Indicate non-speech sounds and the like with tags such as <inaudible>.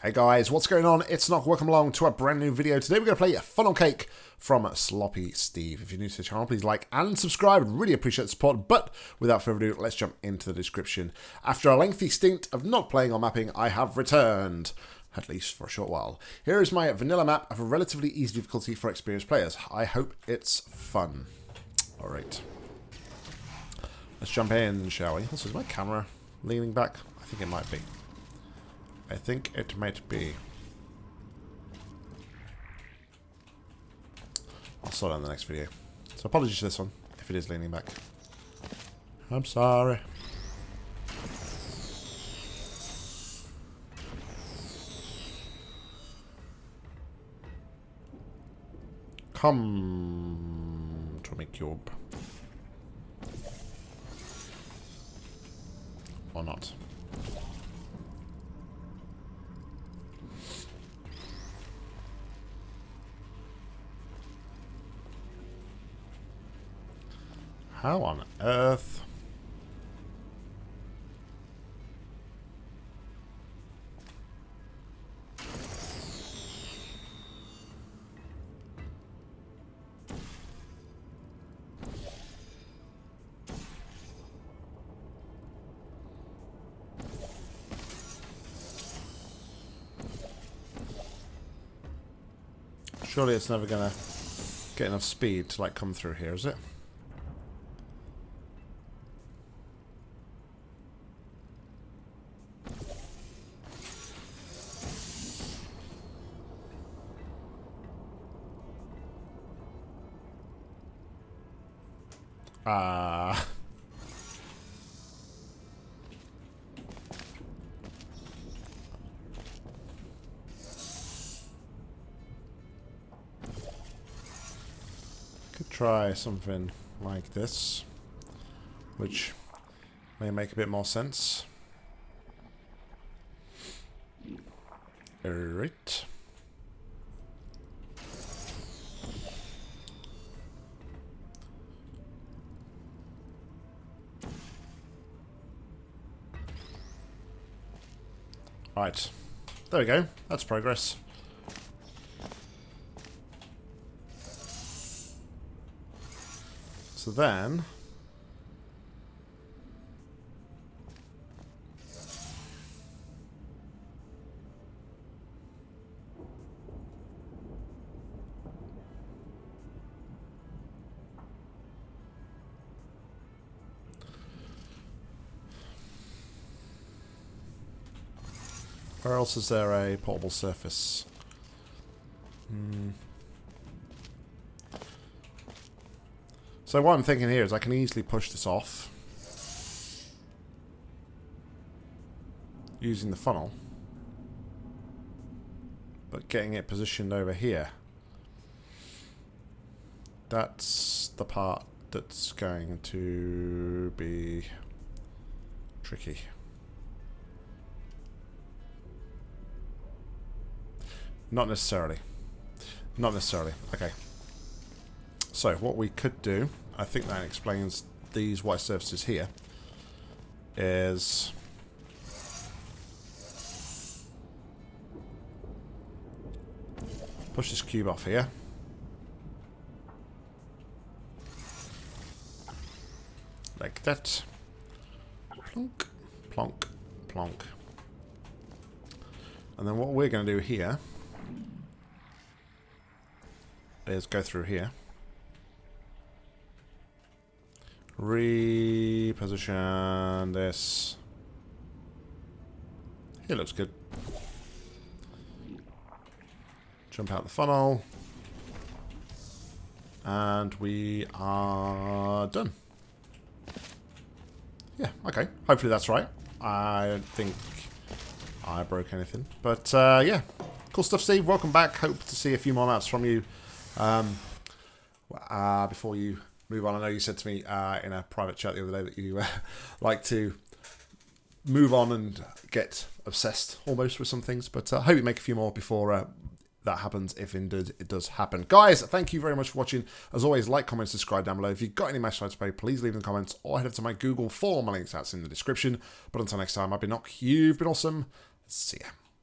Hey guys, what's going on? It's Nock. Welcome along to a brand new video. Today we're going to play a Funnel Cake from Sloppy Steve. If you're new to the channel, please like and subscribe. Really appreciate the support. But without further ado, let's jump into the description. After a lengthy stint of not playing or mapping, I have returned. At least for a short while. Here is my vanilla map of a relatively easy difficulty for experienced players. I hope it's fun. Alright. Let's jump in, shall we? Also, is my camera leaning back? I think it might be. I think it might be. I'll sort it in the next video. So apologies for this one, if it is leaning back. I'm sorry. Come to me cube. Or not. How on earth? Surely it's never gonna get enough speed to like come through here, is it? Uh... Could try something like this, which may make a bit more sense. Alright. Right. There we go. That's progress. So then... Where else is there a portable surface? Hmm. So what I'm thinking here is I can easily push this off using the funnel but getting it positioned over here that's the part that's going to be tricky. Not necessarily. Not necessarily. Okay. So, what we could do, I think that explains these white surfaces here, is... Push this cube off here. Like that. Plonk, plonk, plonk. And then what we're going to do here is go through here. Reposition this. It looks good. Jump out the funnel. And we are done. Yeah, okay. Hopefully that's right. I don't think I broke anything. But, uh, yeah. Cool stuff, Steve. Welcome back. Hope to see a few more maps from you um, uh, before you move on, I know you said to me uh, in a private chat the other day that you uh, <laughs> like to move on and get obsessed almost with some things, but I uh, hope you make a few more before uh, that happens if indeed it does happen. Guys, thank you very much for watching. As always, like, comment, subscribe down below. If you've got any match to play, please leave in the comments or head up to my Google form. My link's out in the description. But until next time, I've been Nock. You've been awesome. See ya.